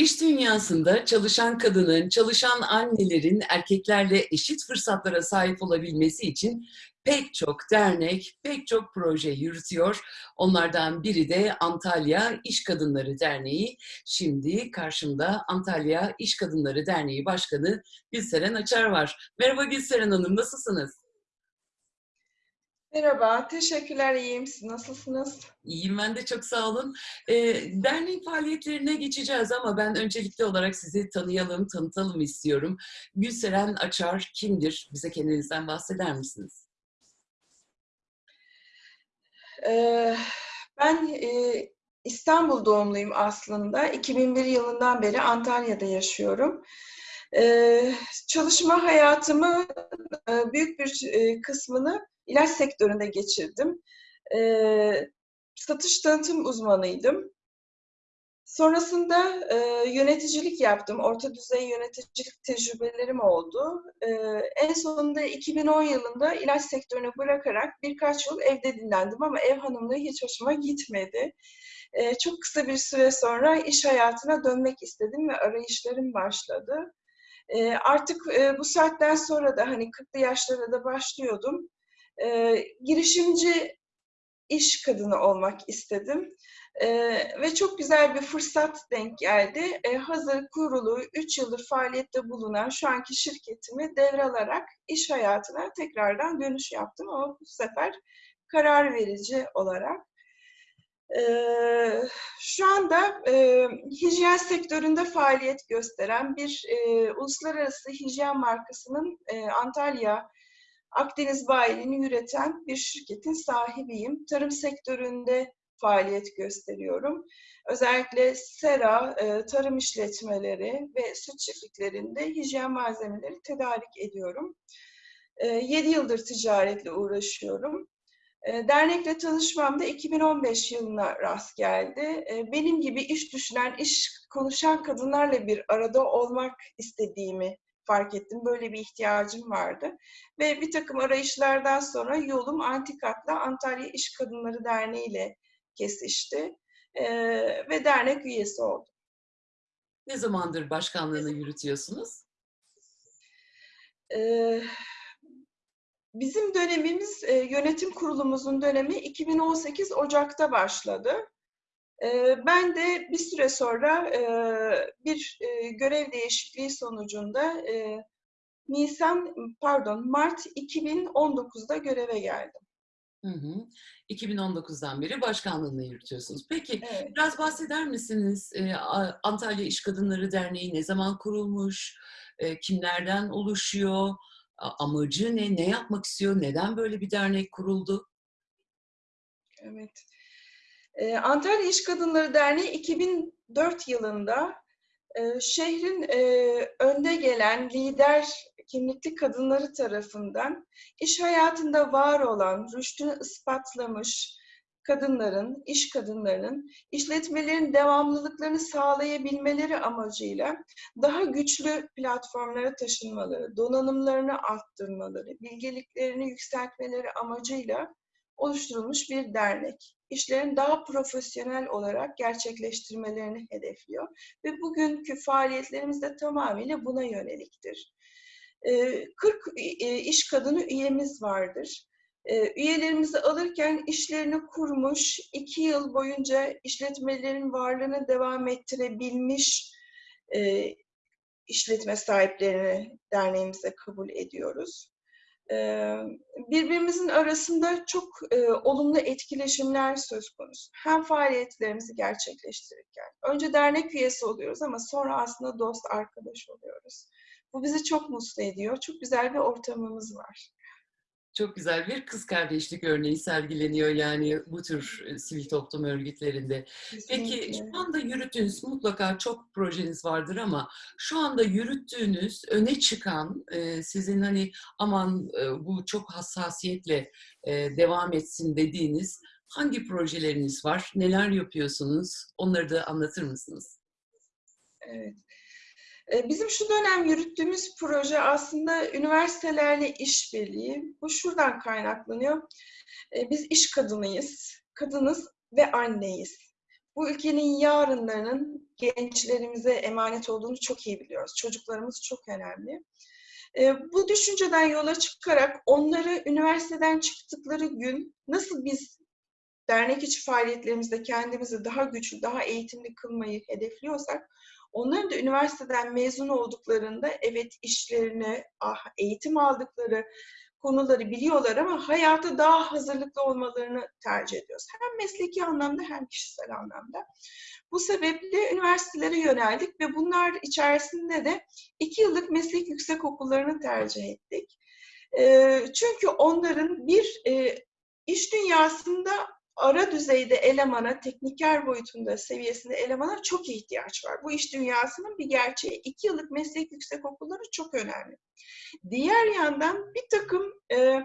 İş dünyasında çalışan kadının, çalışan annelerin erkeklerle eşit fırsatlara sahip olabilmesi için pek çok dernek, pek çok proje yürütüyor. Onlardan biri de Antalya İş Kadınları Derneği. Şimdi karşımda Antalya İş Kadınları Derneği Başkanı Gülseren Açar var. Merhaba Gülseren Hanım, nasılsınız? Merhaba, teşekkürler, iyiyim. Siz nasılsınız? İyiyim ben de çok sağ olun. Ee, dernek faaliyetlerine geçeceğiz ama ben öncelikli olarak sizi tanıyalım, tanıtalım istiyorum. Gülseren Açar kimdir? Bize kendinizden bahseder misiniz? Ee, ben e, İstanbul doğumluyum aslında. 2001 yılından beri Antalya'da yaşıyorum. Ee, çalışma hayatımı e, büyük bir e, kısmını ilaç sektöründe geçirdim. Ee, satış tanıtım uzmanıydım. Sonrasında e, yöneticilik yaptım. Orta düzey yöneticilik tecrübelerim oldu. E, en sonunda 2010 yılında ilaç sektörünü bırakarak birkaç yıl evde dinlendim ama ev hanımlığı hiç hoşuma gitmedi. E, çok kısa bir süre sonra iş hayatına dönmek istedim ve arayışlarım başladı. E, artık e, bu saatten sonra da hani 40'lı yaşlara da başlıyordum. E, girişimci iş kadını olmak istedim. Ee, ve çok güzel bir fırsat denk geldi. Ee, hazır kurulu 3 yıldır faaliyette bulunan şu anki şirketimi devralarak iş hayatına tekrardan dönüş yaptım ama bu sefer karar verici olarak. Ee, şu anda e, hijyen sektöründe faaliyet gösteren bir e, uluslararası hijyen markasının e, Antalya Akdeniz bayiliğini üreten bir şirketin sahibiyim. Tarım sektöründe faaliyet gösteriyorum. Özellikle sera, e, tarım işletmeleri ve süt çiftliklerinde hijyen malzemeleri tedarik ediyorum. 7 e, yıldır ticaretle uğraşıyorum. E, dernekle tanışmam da 2015 yılına rast geldi. Benim gibi iş düşünen, iş konuşan kadınlarla bir arada olmak istediğimi fark ettim. Böyle bir ihtiyacım vardı. Ve bir takım arayışlardan sonra yolum Antikat'la Antalya İş Kadınları Derneği ile kesişti. E, ve dernek üyesi oldum. Ne zamandır başkanlığını yürütüyorsunuz? Ee, bizim dönemimiz, yönetim kurulumuzun dönemi 2018 Ocak'ta başladı. Ben de bir süre sonra bir görev değişikliği sonucunda Nisan, pardon Mart 2019'da göreve geldim. Hı hı. 2019'dan beri başkanlığını yürütüyorsunuz. Peki Evet. biraz bahseder misiniz? Antalya İş Kadınları Derneği ne zaman kurulmuş? Kimlerden oluşuyor? Amacı ne? Ne yapmak istiyor? Neden böyle bir dernek kuruldu? Evet. Ee, Antalya İş Kadınları Derneği 2004 yılında e, şehrin e, önde gelen lider kimlikli kadınları tarafından iş hayatında var olan, rüştünü ispatlamış kadınların, iş kadınlarının işletmelerin devamlılıklarını sağlayabilmeleri amacıyla daha güçlü platformlara taşınmaları, donanımlarını arttırmaları, bilgeliklerini yükseltmeleri amacıyla oluşturulmuş bir dernek. İşlerin daha profesyonel olarak gerçekleştirmelerini hedefliyor ve bugünkü faaliyetlerimiz de tamamıyla buna yöneliktir. 40 iş kadını üyemiz vardır. Üyelerimizi alırken işlerini kurmuş, iki yıl boyunca işletmelerin varlığını devam ettirebilmiş işletme sahiplerini derneğimize kabul ediyoruz. Birbirimizin arasında çok olumlu etkileşimler söz konusu. Hem faaliyetlerimizi gerçekleştirirken. Önce dernek üyesi oluyoruz ama sonra aslında dost, arkadaş oluyoruz. Bu bizi çok mutlu ediyor. Çok güzel bir ortamımız var. Çok güzel bir kız kardeşlik örneği sergileniyor yani bu tür e, sivil toplum örgütlerinde. Kesinlikle. Peki şu anda yürüttüğünüz mutlaka çok projeniz vardır ama şu anda yürüttüğünüz öne çıkan e, sizin hani aman e, bu çok hassasiyetle devam etsin dediğiniz hangi projeleriniz var? Neler yapıyorsunuz? Onları da anlatır mısınız? Evet. Ee, bizim şu dönem yürüttüğümüz proje aslında üniversitelerle işbirliği. Bu şuradan kaynaklanıyor. Ee, biz iş kadınıyız, kadınız ve anneyiz. bu ülkenin yarınlarının gençlerimize emanet olduğunu çok iyi biliyoruz. Çocuklarımız çok önemli. E, bu düşünceden yola çıkarak onları üniversiteden çıktıkları gün nasıl biz dernek içi faaliyetlerimizde kendimizi daha güçlü, daha eğitimli kılmayı hedefliyorsak, onların da üniversiteden mezun olduklarında evet işlerini, ah, eğitim aldıkları konuları biliyorlar ama hayata daha hazırlıklı olmalarını tercih ediyoruz. Hem mesleki anlamda hem kişisel anlamda. Bu sebeple üniversitelere yöneldik ve bunlar içerisinde de iki yıllık meslek yüksek okullarını tercih ettik. Çünkü onların bir iş dünyasında ara düzeyde elemana, tekniker boyutunda seviyesinde elemana çok ihtiyaç var. Bu iş dünyasının bir gerçeği. İki yıllık meslek yüksek okulları çok önemli. Diğer yandan bir takım e,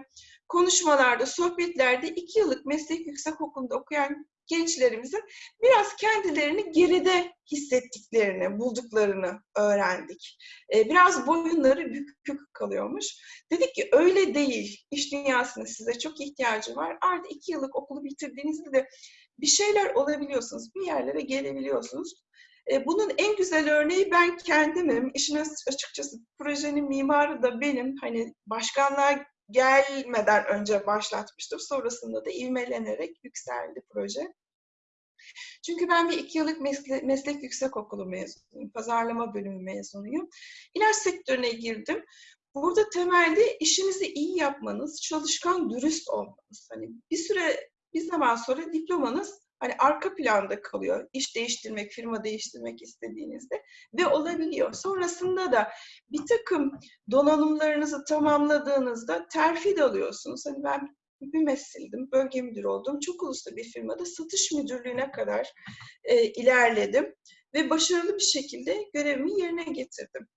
konuşmalarda, sohbetlerde iki yıllık meslek yüksek okulunda okuyan gençlerimizin biraz kendilerini geride hissettiklerini, bulduklarını öğrendik. Biraz boyunları bükük kalıyormuş. Dedik ki öyle değil. İş dünyasında size çok ihtiyacı var. Artı iki yıllık okulu bitirdiğinizde de bir şeyler olabiliyorsunuz. Bir yerlere gelebiliyorsunuz. Bunun en güzel örneği ben kendimim. İşin açıkçası projenin mimarı da benim. Hani başkanlığa gelmeden önce başlatmıştım. Sonrasında da ivmelenerek yükseldi proje. Çünkü ben bir iki yıllık meslek, meslek yüksek okulu mezunuyum. Pazarlama bölümü mezunuyum. İlaç sektörüne girdim. Burada temelde işinizi iyi yapmanız, çalışkan, dürüst olmanız. Hani bir süre, bir zaman sonra diplomanız hani arka planda kalıyor. İş değiştirmek, firma değiştirmek istediğinizde ve olabiliyor. Sonrasında da bir takım donanımlarınızı tamamladığınızda terfi de alıyorsunuz. Hani ben mümessildim, bölge müdürü oldum. Çok uluslu bir firmada satış müdürlüğüne kadar e, ilerledim ve başarılı bir şekilde görevimi yerine getirdim.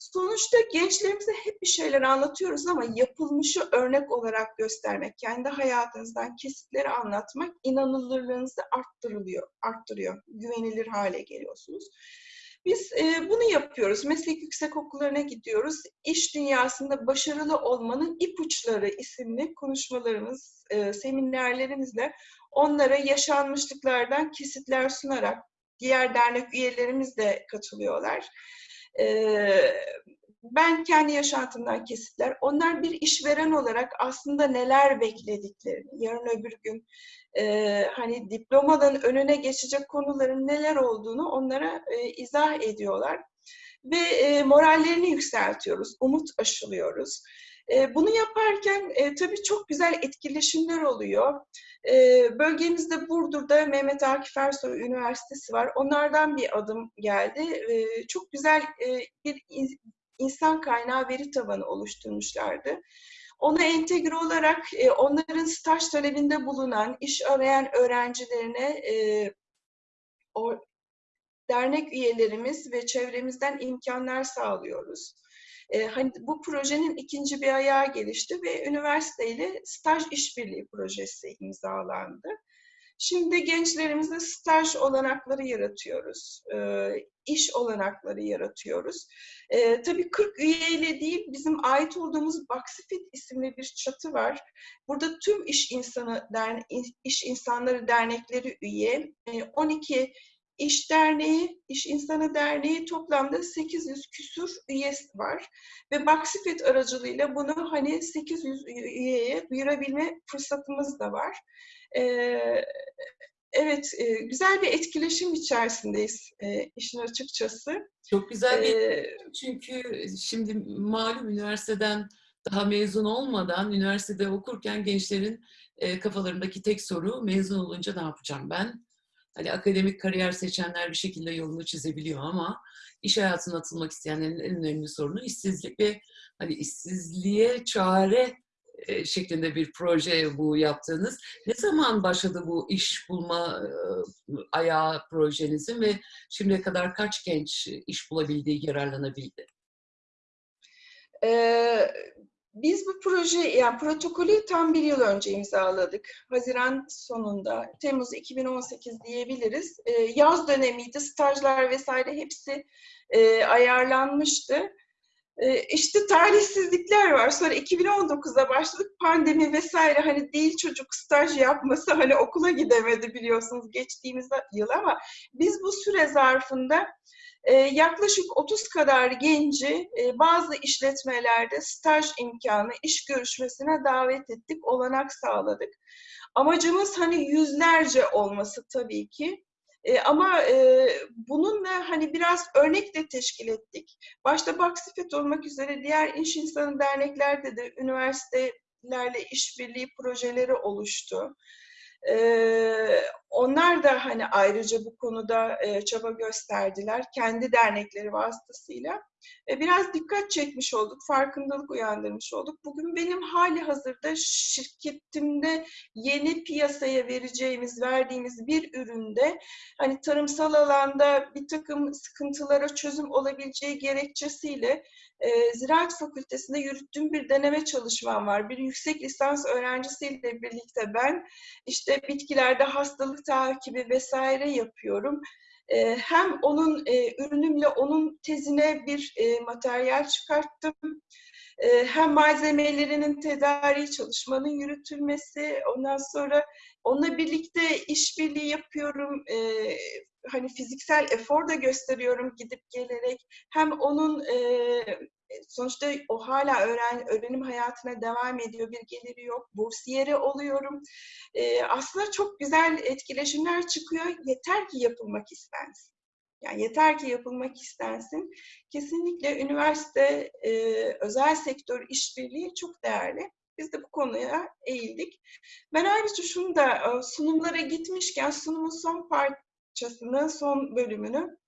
Sonuçta gençlerimize hep bir şeyler anlatıyoruz ama yapılmışı örnek olarak göstermek, kendi hayatınızdan kesitleri anlatmak inanılırlığınızı arttırılıyor, arttırıyor, güvenilir hale geliyorsunuz. Biz e, bunu yapıyoruz. Meslek yüksek okullarına gidiyoruz. İş dünyasında başarılı olmanın ipuçları isimli konuşmalarımız, e, seminerlerimizle onlara yaşanmışlıklardan kesitler sunarak diğer dernek üyelerimiz de katılıyorlar. Ben kendi yaşantımdan kesitler, onlar bir işveren olarak aslında neler beklediklerini, yarın öbür gün e, hani diplomadan önüne geçecek konuların neler olduğunu onlara e, izah ediyorlar. Ve e, morallerini yükseltiyoruz, umut aşılıyoruz. E, bunu yaparken e, tabii çok güzel etkileşimler oluyor. E, bölgemizde Burdur'da Mehmet Akif Ersoy Üniversitesi var. Onlardan bir adım geldi. E, çok güzel e, bir insan kaynağı veri tabanı oluşturmuşlardı. Ona entegre olarak e, onların staj talebinde bulunan, iş arayan öğrencilerine e, o dernek üyelerimiz ve çevremizden imkanlar sağlıyoruz. E, hani bu projenin ikinci bir ayağı gelişti ve üniversiteyle staj işbirliği projesi imzalandı. Şimdi gençlerimize staj olanakları yaratıyoruz, e, iş olanakları yaratıyoruz. E, tabii 40 üyeyle değil, bizim ait olduğumuz Baksifit isimli bir çatı var. Burada tüm iş insanı iş insanları dernekleri üye, e, 12 İş Derneği, İş İnsanı Derneği toplamda 800 küsur üyesi var. Ve Baksifet aracılığıyla bunu hani 800 üyeye duyurabilme fırsatımız da var. Ee, evet, e, güzel bir etkileşim içerisindeyiz e, işin açıkçası. Çok güzel bir ee, çünkü şimdi malum üniversiteden daha mezun olmadan üniversitede okurken gençlerin e, kafalarındaki tek soru mezun olunca ne yapacağım ben? Hani akademik kariyer seçenler bir şekilde yolunu çizebiliyor ama iş hayatına atılmak isteyenlerin en önemli sorunu işsizlik ve hani işsizliğe çare e, şeklinde bir proje bu yaptığınız. Ne zaman başladı bu iş bulma e, ayağı projenizin ve şimdiye kadar kaç genç iş bulabildiği, yararlanabildi? Ee, biz bu proje, yani protokolü tam bir yıl önce imzaladık. Haziran sonunda, Temmuz 2018 diyebiliriz. Ee, yaz dönemiydi, stajlar vesaire hepsi e, ayarlanmıştı. E, işte talihsizlikler var. Sonra 2019'da başladık. Pandemi vesaire hani değil çocuk staj yapması hani okula gidemedi biliyorsunuz geçtiğimiz yıl ama biz bu süre zarfında e, yaklaşık 30 kadar genci e, bazı işletmelerde staj imkanı, iş görüşmesine davet ettik, olanak sağladık. Amacımız hani yüzlerce olması tabii ki. E, ama e, bununla hani biraz örnek de teşkil ettik. Başta Baksifet olmak üzere diğer iş insanı derneklerde de üniversitelerle işbirliği projeleri oluştu. Ee, onlar da hani ayrıca bu konuda e, çaba gösterdiler kendi dernekleri vasıtasıyla. E, biraz dikkat çekmiş olduk, farkındalık uyandırmış olduk. Bugün benim hali hazırda şirketimde yeni piyasaya vereceğimiz, verdiğimiz bir üründe hani tarımsal alanda bir takım sıkıntılara çözüm olabileceği gerekçesiyle e, Ziraat Fakültesi'nde yürüttüğüm bir deneme çalışmam var. Bir yüksek lisans öğrencisiyle birlikte ben işte bitkilerde hastalık takibi vesaire yapıyorum. E, hem onun e, ürünümle onun tezine bir e, materyal çıkarttım. E, hem malzemelerinin tedariği çalışmanın yürütülmesi, ondan sonra onunla birlikte işbirliği yapıyorum. E, hani fiziksel efor da gösteriyorum gidip gelerek. Hem onun e, sonuçta o hala öğren, öğrenim hayatına devam ediyor, bir geliri yok, bursiyeri oluyorum. E, aslında çok güzel etkileşimler çıkıyor, yeter ki yapılmak istensin. Yani yeter ki yapılmak istensin. Kesinlikle üniversite, e, özel sektör işbirliği çok değerli. Biz de bu konuya eğildik. Ben ayrıca şunu da sunumlara gitmişken sunumun son parçasını, son bölümünü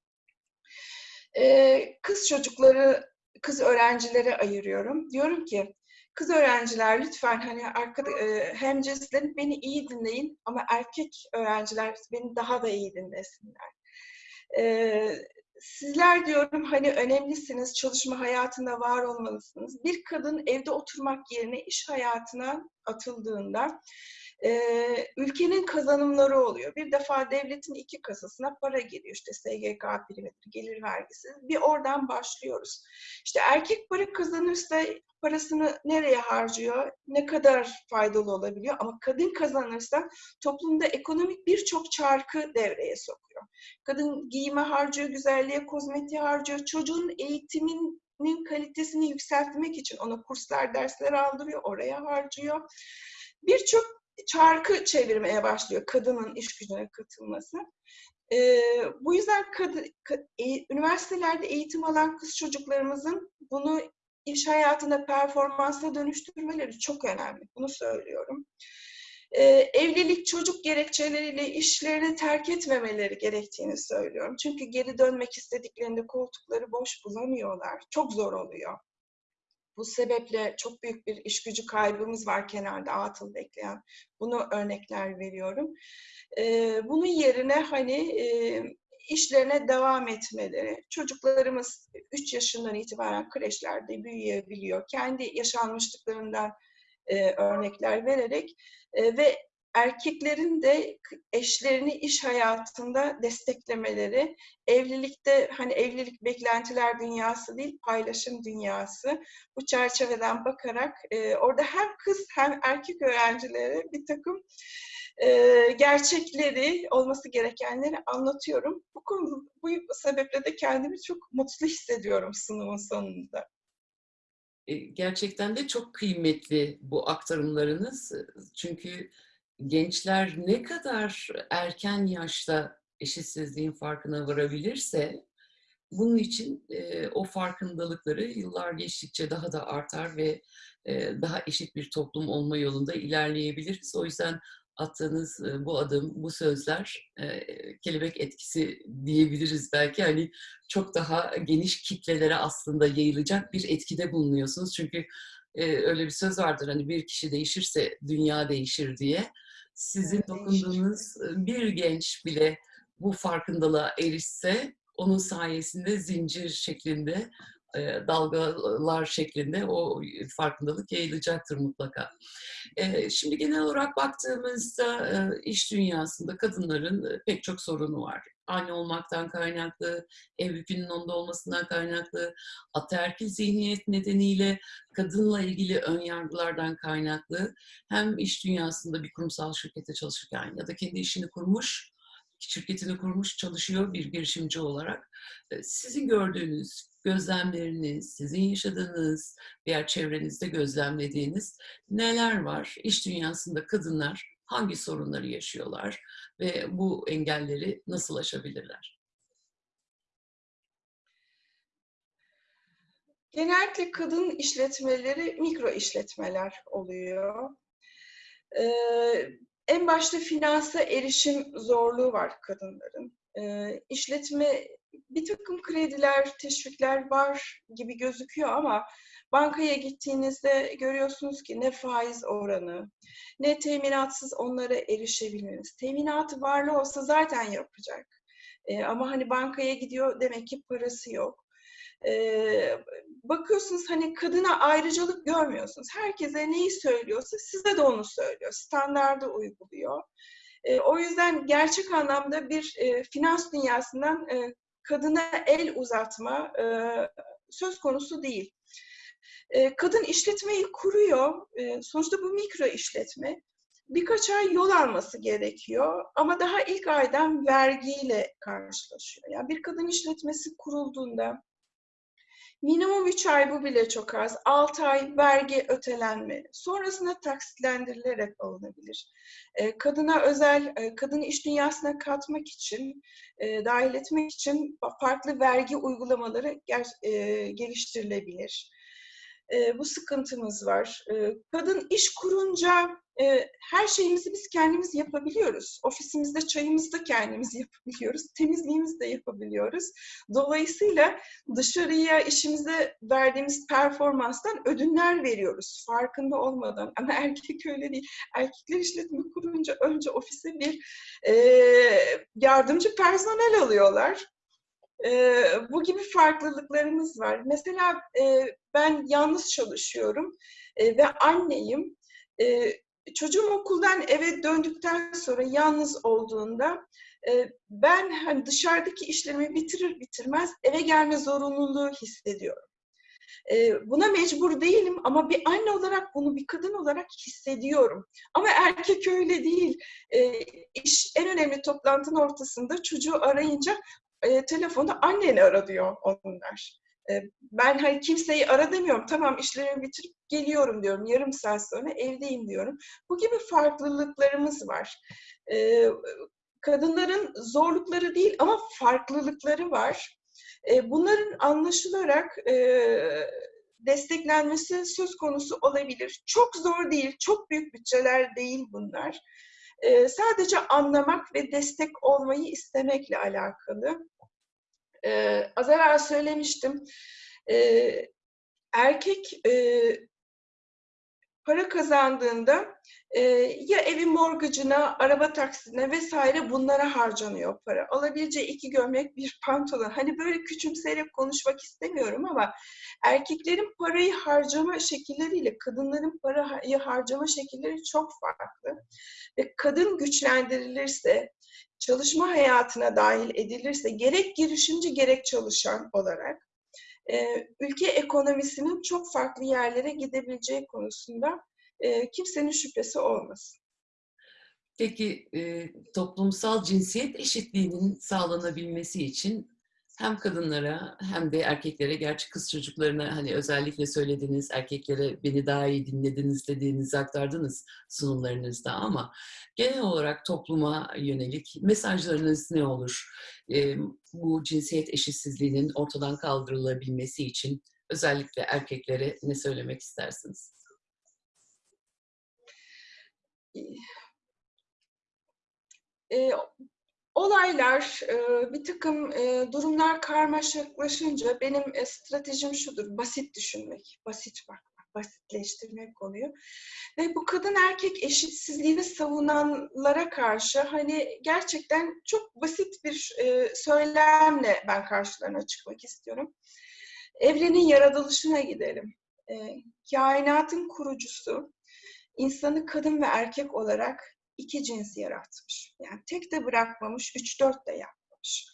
kız çocukları, kız öğrencilere ayırıyorum. Diyorum ki kız öğrenciler lütfen hani arkada, hem cinslerin beni iyi dinleyin ama erkek öğrenciler beni daha da iyi dinlesinler. Sizler diyorum hani önemlisiniz, çalışma hayatında var olmalısınız. Bir kadın evde oturmak yerine iş hayatına atıldığında e, ülkenin kazanımları oluyor. Bir defa devletin iki kasasına para geliyor. İşte SGK primidir, gelir vergisi. Bir oradan başlıyoruz. İşte erkek para kazanırsa parasını nereye harcıyor, ne kadar faydalı olabiliyor. Ama kadın kazanırsa toplumda ekonomik birçok çarkı devreye sokuyor. Kadın giyime harcıyor, güzelliğe, kozmetiğe harcıyor. Çocuğun eğitiminin kalitesini yükseltmek için ona kurslar, dersler aldırıyor, oraya harcıyor. Birçok çarkı çevirmeye başlıyor kadının iş gücüne katılması. Ee, bu yüzden kadı, ka, e, üniversitelerde eğitim alan kız çocuklarımızın bunu iş hayatında performansa dönüştürmeleri çok önemli. Bunu söylüyorum. Ee, evlilik çocuk gerekçeleriyle işlerini terk etmemeleri gerektiğini söylüyorum. Çünkü geri dönmek istediklerinde koltukları boş bulamıyorlar. Çok zor oluyor. Bu sebeple çok büyük bir iş gücü kaybımız var kenarda atıl bekleyen. Bunu örnekler veriyorum. Ee, bunun yerine hani e, işlerine devam etmeleri. Çocuklarımız 3 yaşından itibaren kreşlerde büyüyebiliyor. Kendi yaşanmışlıklarından e, örnekler vererek e, ve erkeklerin de eşlerini iş hayatında desteklemeleri, evlilikte hani evlilik beklentiler dünyası değil, paylaşım dünyası. Bu çerçeveden bakarak e, orada hem kız hem erkek öğrencilere bir takım e, gerçekleri, olması gerekenleri anlatıyorum. Bu konu, bu sebeple de kendimi çok mutlu hissediyorum sunumun sonunda. Gerçekten de çok kıymetli bu aktarımlarınız. Çünkü gençler ne kadar erken yaşta eşitsizliğin farkına varabilirse bunun için e, o farkındalıkları yıllar geçtikçe daha da artar ve e, daha eşit bir toplum olma yolunda ilerleyebiliriz. O yüzden attığınız bu adım, bu sözler kelebek etkisi diyebiliriz belki. Hani çok daha geniş kitlelere aslında yayılacak bir etkide bulunuyorsunuz. Çünkü öyle bir söz vardır hani bir kişi değişirse dünya değişir diye. Sizin evet, dokunduğunuz bir genç bile bu farkındalığa erişse onun sayesinde zincir şeklinde dalgalar şeklinde o farkındalık yayılacaktır mutlaka. Şimdi genel olarak baktığımızda iş dünyasında kadınların pek çok sorunu var. Anne olmaktan kaynaklı, ev yükünün onda olmasından kaynaklı, ataerkil zihniyet nedeniyle kadınla ilgili ön yargılardan kaynaklı hem iş dünyasında bir kurumsal şirkete çalışırken ya da kendi işini kurmuş, şirketini kurmuş çalışıyor bir girişimci olarak. Sizin gördüğünüz, gözlemleriniz, sizin yaşadığınız, diğer çevrenizde gözlemlediğiniz neler var? İş dünyasında kadınlar hangi sorunları yaşıyorlar ve bu engelleri nasıl aşabilirler? Genellikle kadın işletmeleri mikro işletmeler oluyor. Ee, en başta finansa erişim zorluğu var kadınların. Ee, işletme bir takım krediler, teşvikler var gibi gözüküyor ama bankaya gittiğinizde görüyorsunuz ki ne faiz oranı, ne teminatsız onlara erişebilmeniz. Teminatı varlı olsa zaten yapacak. Ee, ama hani bankaya gidiyor demek ki parası yok. Ee, bakıyorsunuz hani kadına ayrıcalık görmüyorsunuz. Herkese neyi söylüyorsa size de onu söylüyor. Standardı uyguluyor. E, o yüzden gerçek anlamda bir e, finans dünyasından e, kadına el uzatma e, söz konusu değil. E, kadın işletmeyi kuruyor. E, sonuçta bu mikro işletme. Birkaç ay yol alması gerekiyor ama daha ilk aydan vergiyle karşılaşıyor. Yani bir kadın işletmesi kurulduğunda Minimum 3 ay bu bile çok az. 6 ay vergi ötelenme. Sonrasında taksitlendirilerek alınabilir. E, kadına özel, e, kadını iş dünyasına katmak için, e, dahil etmek için farklı vergi uygulamaları e, geliştirilebilir. E, bu sıkıntımız var. E, kadın iş kurunca e, her şeyimizi biz kendimiz yapabiliyoruz. Ofisimizde çayımızı da kendimiz yapabiliyoruz. Temizliğimizi de yapabiliyoruz. Dolayısıyla dışarıya işimize verdiğimiz performanstan ödünler veriyoruz. Farkında olmadan. Ama erkek öyle değil. Erkekler işletme kurunca önce ofise bir e, yardımcı personel alıyorlar. E, bu gibi farklılıklarımız var. Mesela e, ben yalnız çalışıyorum e, ve anneyim. E, çocuğum okuldan eve döndükten sonra yalnız olduğunda e, ben hani dışarıdaki işlerimi bitirir bitirmez eve gelme zorunluluğu hissediyorum. E, buna mecbur değilim ama bir anne olarak bunu bir kadın olarak hissediyorum. Ama erkek öyle değil. E, iş en önemli toplantının ortasında çocuğu arayınca e, telefonda anneni ara diyor onlar. E, ben hani kimseyi ara demiyorum. Tamam işlerimi bitirip geliyorum diyorum. Yarım saat sonra evdeyim diyorum. Bu gibi farklılıklarımız var. E, kadınların zorlukları değil ama farklılıkları var. E, bunların anlaşılarak e, desteklenmesi söz konusu olabilir. Çok zor değil, çok büyük bütçeler değil bunlar. E, sadece anlamak ve destek olmayı istemekle alakalı. Az evvel söylemiştim. Erkek para kazandığında e, ya evin morgacına, araba taksine vesaire bunlara harcanıyor para. Alabileceği iki gömlek, bir pantolon. Hani böyle küçümseyerek konuşmak istemiyorum ama erkeklerin parayı harcama şekilleriyle kadınların parayı harcama şekilleri çok farklı. Ve kadın güçlendirilirse, çalışma hayatına dahil edilirse gerek girişimci gerek çalışan olarak ülke ekonomisinin çok farklı yerlere gidebileceği konusunda kimsenin şüphesi olmasın. Peki toplumsal cinsiyet eşitliğinin sağlanabilmesi için hem kadınlara hem de erkeklere, gerçi kız çocuklarına hani özellikle söylediğiniz erkeklere beni daha iyi dinlediniz dediğinizi aktardınız sunumlarınızda ama genel olarak topluma yönelik mesajlarınız ne olur? Bu cinsiyet eşitsizliğinin ortadan kaldırılabilmesi için özellikle erkeklere ne söylemek istersiniz? E, olaylar, e, bir takım e, durumlar karmaşıklaşınca benim e, stratejim şudur, basit düşünmek, basit bakmak, basitleştirmek konuyu. Ve bu kadın erkek eşitsizliğini savunanlara karşı hani gerçekten çok basit bir söylemle ben karşılarına çıkmak istiyorum. Evrenin yaratılışına gidelim. Kainatın kurucusu insanı kadın ve erkek olarak iki cins yaratmış. Yani tek de bırakmamış, üç dört de yapmamış.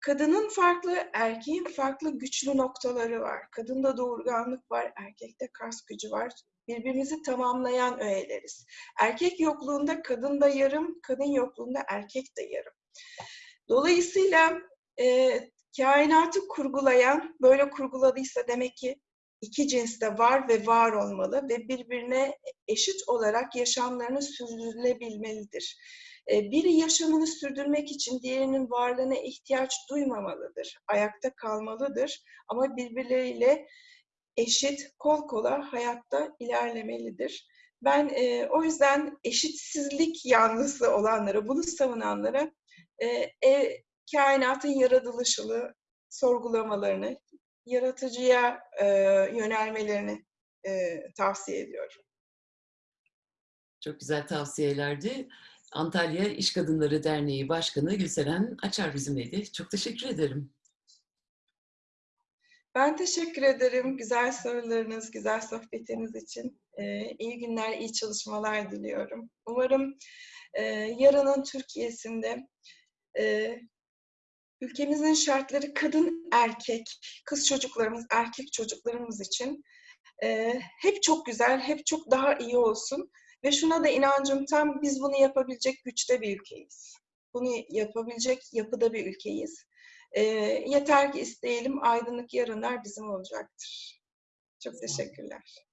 Kadının farklı, erkeğin farklı güçlü noktaları var. Kadında doğurganlık var, erkekte kas gücü var. Birbirimizi tamamlayan öğeleriz. Erkek yokluğunda kadın da yarım, kadın yokluğunda erkek de yarım. Dolayısıyla e, kainatı kurgulayan, böyle kurguladıysa demek ki iki cins de var ve var olmalı ve birbirine eşit olarak yaşamlarını sürdürülebilmelidir. E, biri yaşamını sürdürmek için diğerinin varlığına ihtiyaç duymamalıdır, ayakta kalmalıdır ama birbirleriyle eşit, kol kola hayatta ilerlemelidir. Ben e, o yüzden eşitsizlik yanlısı olanlara, bunu savunanlara e, e, kainatın yaratılışını sorgulamalarını, yaratıcıya e, yönelmelerini e, tavsiye ediyorum. Çok güzel tavsiyelerdi. Antalya İş Kadınları Derneği Başkanı Gülseren Açar bizimleydi. Çok teşekkür ederim. Ben teşekkür ederim güzel sorularınız, güzel sohbetiniz için. Ee, iyi günler, iyi çalışmalar diliyorum. Umarım e, yarının Türkiye'sinde e, ülkemizin şartları kadın erkek, kız çocuklarımız, erkek çocuklarımız için e, hep çok güzel, hep çok daha iyi olsun. Ve şuna da inancım tam biz bunu yapabilecek güçte bir ülkeyiz. Bunu yapabilecek yapıda bir ülkeyiz. E, yeter ki isteyelim, aydınlık yarınlar bizim olacaktır. Çok teşekkürler.